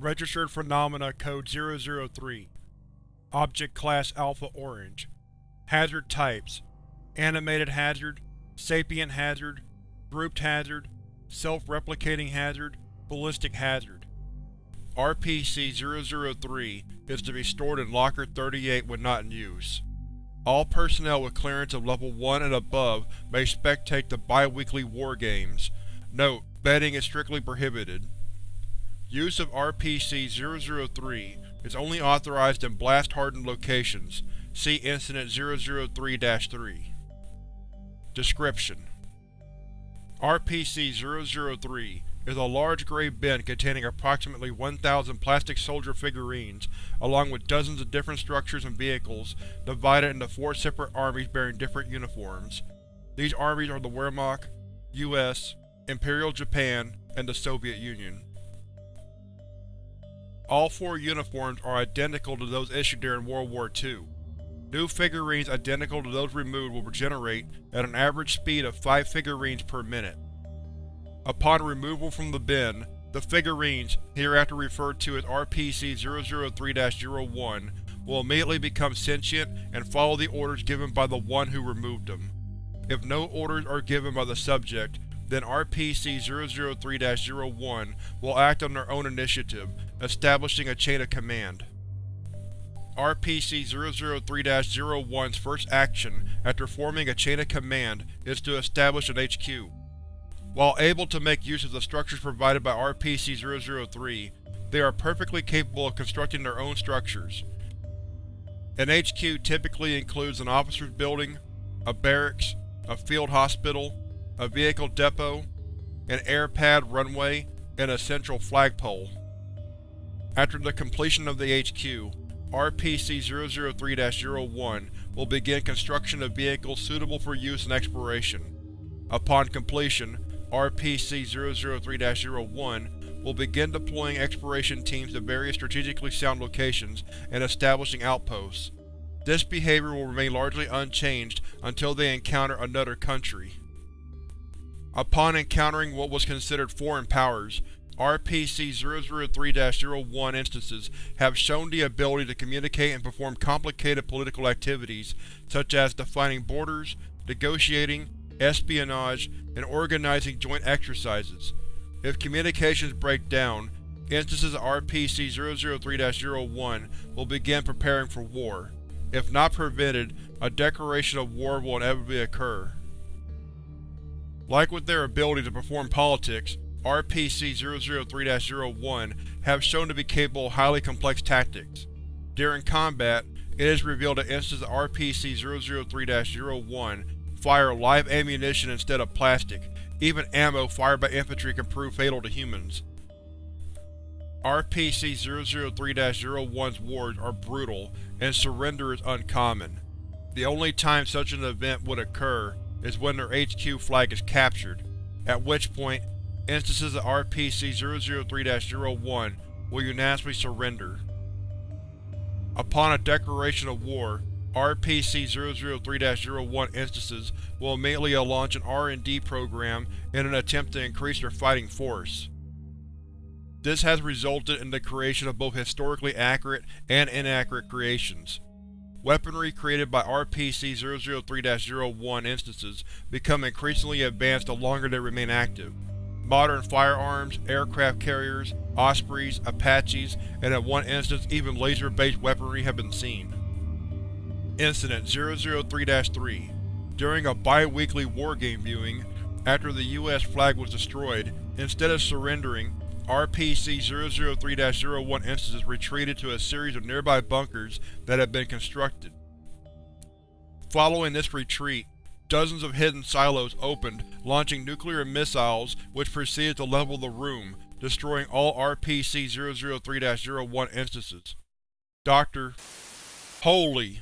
Registered Phenomena Code 003 Object Class Alpha Orange Hazard Types Animated Hazard Sapient Hazard Grouped Hazard Self-replicating Hazard Ballistic Hazard RPC-003 is to be stored in Locker 38 when not in use. All personnel with clearance of Level 1 and above may spectate the bi-weekly War Games. Note: betting is strictly prohibited. Use of RPC-003 is only authorized in blast-hardened locations. See Incident 003-3. Description: RPC-003 is a large gray bin containing approximately 1,000 plastic soldier figurines, along with dozens of different structures and vehicles, divided into four separate armies bearing different uniforms. These armies are the Wehrmacht, US, Imperial Japan, and the Soviet Union. All four uniforms are identical to those issued during World War II. New figurines identical to those removed will regenerate at an average speed of 5 figurines per minute. Upon removal from the bin, the figurines, hereafter referred to as RPC-003-01, will immediately become sentient and follow the orders given by the one who removed them. If no orders are given by the subject, then RPC-003-01 will act on their own initiative, establishing a chain of command. RPC-003-01's first action after forming a chain of command is to establish an HQ. While able to make use of the structures provided by RPC-003, they are perfectly capable of constructing their own structures. An HQ typically includes an officer's building, a barracks, a field hospital, a vehicle depot, an air pad runway, and a central flagpole. After the completion of the HQ, RPC-003-01 will begin construction of vehicles suitable for use in exploration. Upon completion, RPC-003-01 will begin deploying exploration teams to various strategically sound locations and establishing outposts. This behavior will remain largely unchanged until they encounter another country. Upon encountering what was considered foreign powers, RPC-003-01 instances have shown the ability to communicate and perform complicated political activities such as defining borders, negotiating, espionage, and organizing joint exercises. If communications break down, instances of RPC-003-01 will begin preparing for war. If not prevented, a declaration of war will inevitably occur. Like with their ability to perform politics, RPC-003-01 have shown to be capable of highly complex tactics. During combat, it is revealed that instances of RPC-003-01 fire live ammunition instead of plastic. Even ammo fired by infantry can prove fatal to humans. RPC-003-01's wars are brutal, and surrender is uncommon. The only time such an event would occur is when their HQ flag is captured, at which point instances of RPC-003-01 will unanimously surrender. Upon a declaration of war, RPC-003-01 instances will immediately launch an R&D program in an attempt to increase their fighting force. This has resulted in the creation of both historically accurate and inaccurate creations. Weaponry created by RPC-003-01 instances become increasingly advanced the longer they remain active. Modern firearms, aircraft carriers, Ospreys, Apaches, and in one instance even laser-based weaponry have been seen. Incident 003-3 During a bi-weekly War Game viewing, after the U.S. flag was destroyed, instead of surrendering, RPC-003-01 instances retreated to a series of nearby bunkers that had been constructed. Following this retreat, dozens of hidden silos opened, launching nuclear missiles which proceeded to level the room, destroying all RPC-003-01 instances. Dr. Holy